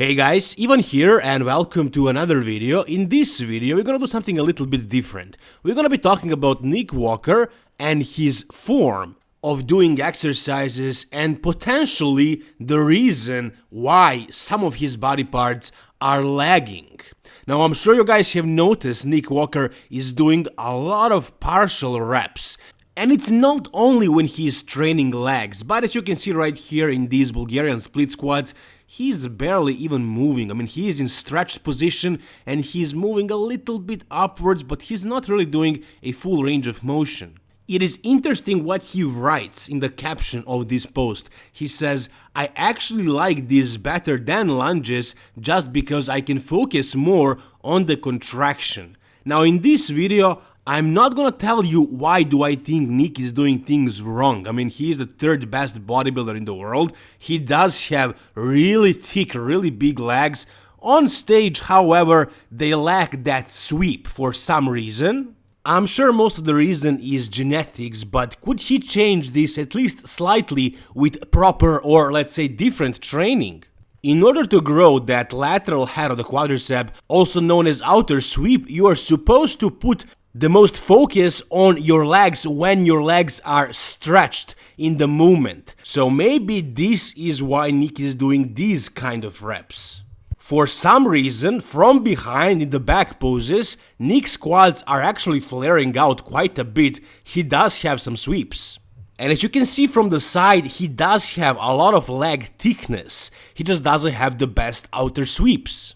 Hey guys, Ivan here and welcome to another video. In this video we're gonna do something a little bit different. We're gonna be talking about Nick Walker and his form of doing exercises and potentially the reason why some of his body parts are lagging. Now I'm sure you guys have noticed Nick Walker is doing a lot of partial reps and it's not only when he's training legs, but as you can see right here in these Bulgarian split squats, he's barely even moving. I mean, he is in stretched position and he's moving a little bit upwards, but he's not really doing a full range of motion. It is interesting what he writes in the caption of this post. He says, I actually like this better than lunges just because I can focus more on the contraction. Now in this video, I'm not gonna tell you why do I think Nick is doing things wrong. I mean, he is the third best bodybuilder in the world. He does have really thick, really big legs. On stage, however, they lack that sweep for some reason. I'm sure most of the reason is genetics, but could he change this at least slightly with proper or let's say different training? In order to grow that lateral head of the quadricep, also known as outer sweep, you are supposed to put the most focus on your legs when your legs are stretched in the movement. So maybe this is why Nick is doing these kind of reps. For some reason, from behind in the back poses, Nick's quads are actually flaring out quite a bit, he does have some sweeps. And as you can see from the side, he does have a lot of leg thickness, he just doesn't have the best outer sweeps.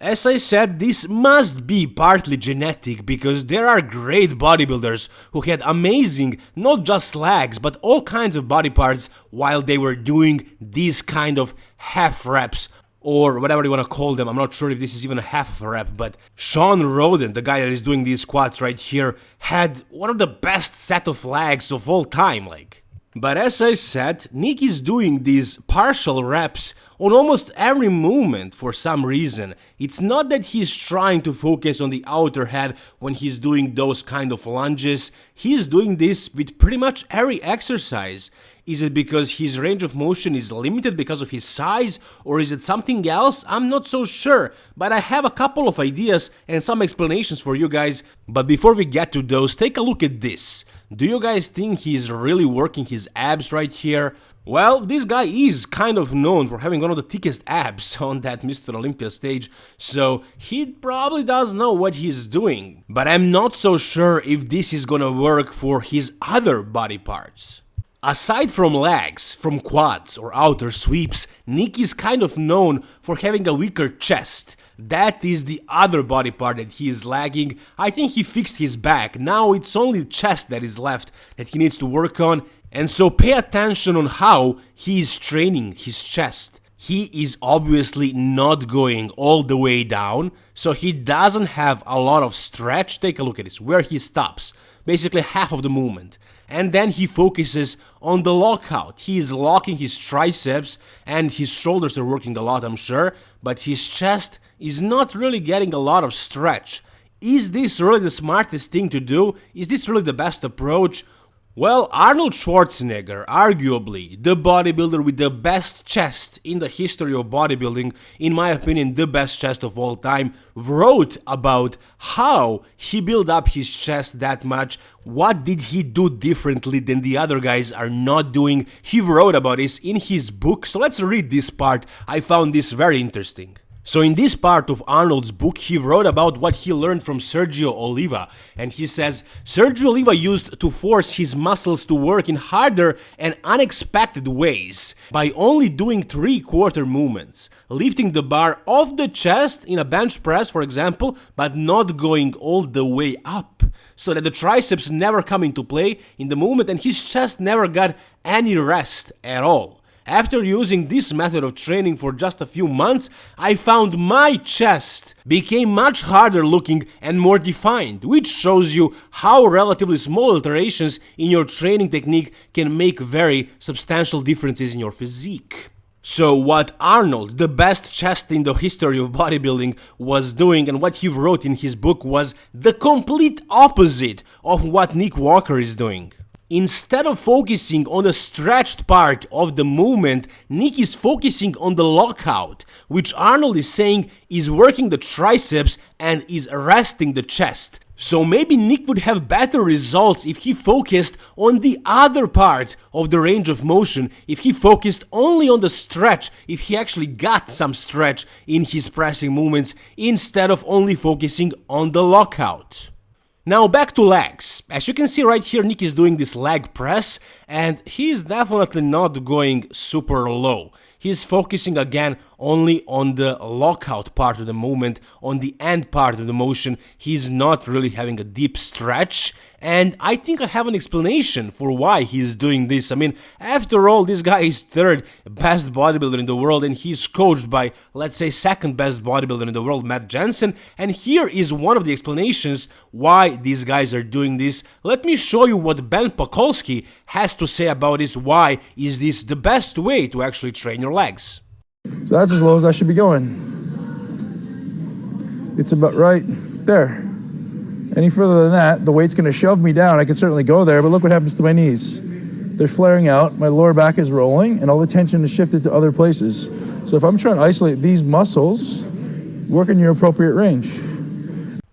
As I said, this must be partly genetic because there are great bodybuilders who had amazing, not just legs, but all kinds of body parts while they were doing these kind of half reps or whatever you want to call them. I'm not sure if this is even a half of a rep, but Shawn Rhoden, the guy that is doing these squats right here, had one of the best set of legs of all time, like. But as I said, Nick is doing these partial reps on almost every movement for some reason. It's not that he's trying to focus on the outer head when he's doing those kind of lunges, he's doing this with pretty much every exercise. Is it because his range of motion is limited because of his size, or is it something else? I'm not so sure, but I have a couple of ideas and some explanations for you guys. But before we get to those, take a look at this. Do you guys think he's really working his abs right here? Well, this guy is kind of known for having one of the thickest abs on that Mr. Olympia stage, so he probably does know what he's doing. But I'm not so sure if this is gonna work for his other body parts. Aside from legs, from quads or outer sweeps, Nick is kind of known for having a weaker chest. That is the other body part that he is lagging. I think he fixed his back, now it's only chest that is left that he needs to work on. And so pay attention on how he is training his chest. He is obviously not going all the way down, so he doesn't have a lot of stretch. Take a look at this, where he stops, basically half of the movement. And then he focuses on the lockout. He is locking his triceps and his shoulders are working a lot, I'm sure, but his chest is not really getting a lot of stretch. Is this really the smartest thing to do? Is this really the best approach? Well, Arnold Schwarzenegger, arguably the bodybuilder with the best chest in the history of bodybuilding, in my opinion the best chest of all time, wrote about how he built up his chest that much, what did he do differently than the other guys are not doing. He wrote about this in his book, so let's read this part, I found this very interesting. So in this part of Arnold's book, he wrote about what he learned from Sergio Oliva, and he says, Sergio Oliva used to force his muscles to work in harder and unexpected ways by only doing three-quarter movements, lifting the bar off the chest in a bench press, for example, but not going all the way up, so that the triceps never come into play in the movement and his chest never got any rest at all. After using this method of training for just a few months, I found my chest became much harder looking and more defined, which shows you how relatively small alterations in your training technique can make very substantial differences in your physique. So what Arnold, the best chest in the history of bodybuilding, was doing and what he wrote in his book was the complete opposite of what Nick Walker is doing. Instead of focusing on the stretched part of the movement, Nick is focusing on the lockout, which Arnold is saying is working the triceps and is resting the chest. So maybe Nick would have better results if he focused on the other part of the range of motion, if he focused only on the stretch, if he actually got some stretch in his pressing movements instead of only focusing on the lockout. Now back to legs. As you can see right here, Nick is doing this leg press and he is definitely not going super low he's focusing again only on the lockout part of the movement, on the end part of the motion. He's not really having a deep stretch. And I think I have an explanation for why he's doing this. I mean, after all, this guy is third best bodybuilder in the world and he's coached by, let's say, second best bodybuilder in the world, Matt Jansen. And here is one of the explanations why these guys are doing this. Let me show you what Ben Pakulski has to say about this. Why is this the best way to actually train your legs. So that's as low as I should be going. It's about right there. Any further than that, the weight's gonna shove me down. I can certainly go there, but look what happens to my knees. They're flaring out, my lower back is rolling, and all the tension is shifted to other places. So if I'm trying to isolate these muscles, work in your appropriate range.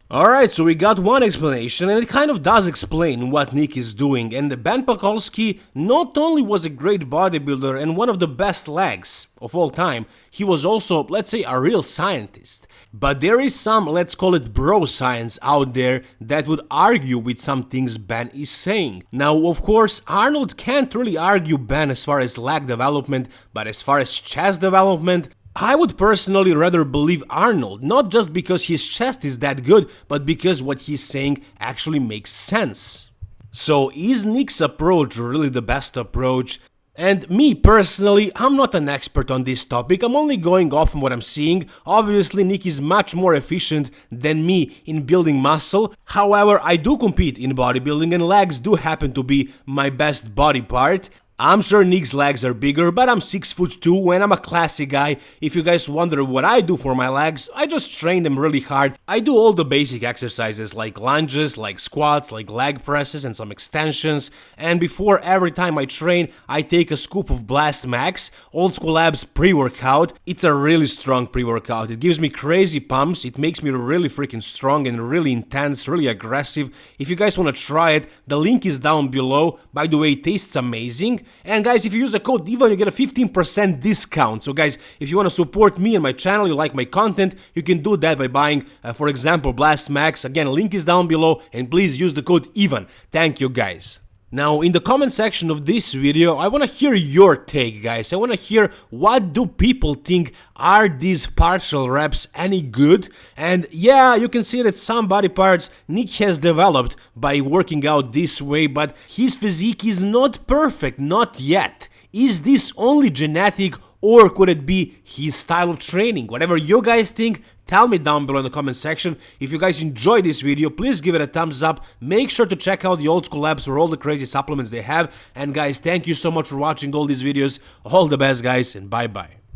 Alright, so we got one explanation, and it kind of does explain what Nick is doing, and the Ben Pakulski not only was a great bodybuilder and one of the best legs of all time, he was also, let's say, a real scientist. But there is some, let's call it bro science out there that would argue with some things Ben is saying. Now, of course, Arnold can't really argue Ben as far as leg development, but as far as chest development, I would personally rather believe Arnold, not just because his chest is that good, but because what he's saying actually makes sense. So is Nick's approach really the best approach? And me personally, I'm not an expert on this topic, I'm only going off on what I'm seeing. Obviously, Nick is much more efficient than me in building muscle. However, I do compete in bodybuilding and legs do happen to be my best body part. I'm sure Nick's legs are bigger, but I'm 6 foot 2 and I'm a classy guy. If you guys wonder what I do for my legs, I just train them really hard. I do all the basic exercises like lunges, like squats, like leg presses and some extensions. And before every time I train, I take a scoop of Blast Max, Old School Labs pre-workout. It's a really strong pre-workout. It gives me crazy pumps, it makes me really freaking strong and really intense, really aggressive. If you guys want to try it, the link is down below. By the way, it tastes amazing. And guys, if you use the code EVAN, you get a 15% discount. So guys, if you want to support me and my channel, you like my content, you can do that by buying, uh, for example, Blast Max. Again, link is down below and please use the code EVAN. Thank you guys. Now, in the comment section of this video, I want to hear your take, guys. I want to hear what do people think, are these partial reps any good? And yeah, you can see that some body parts Nick has developed by working out this way, but his physique is not perfect, not yet. Is this only genetic or could it be his style of training? Whatever you guys think, tell me down below in the comment section. If you guys enjoyed this video, please give it a thumbs up. Make sure to check out the old school labs for all the crazy supplements they have. And guys, thank you so much for watching all these videos. All the best guys and bye bye.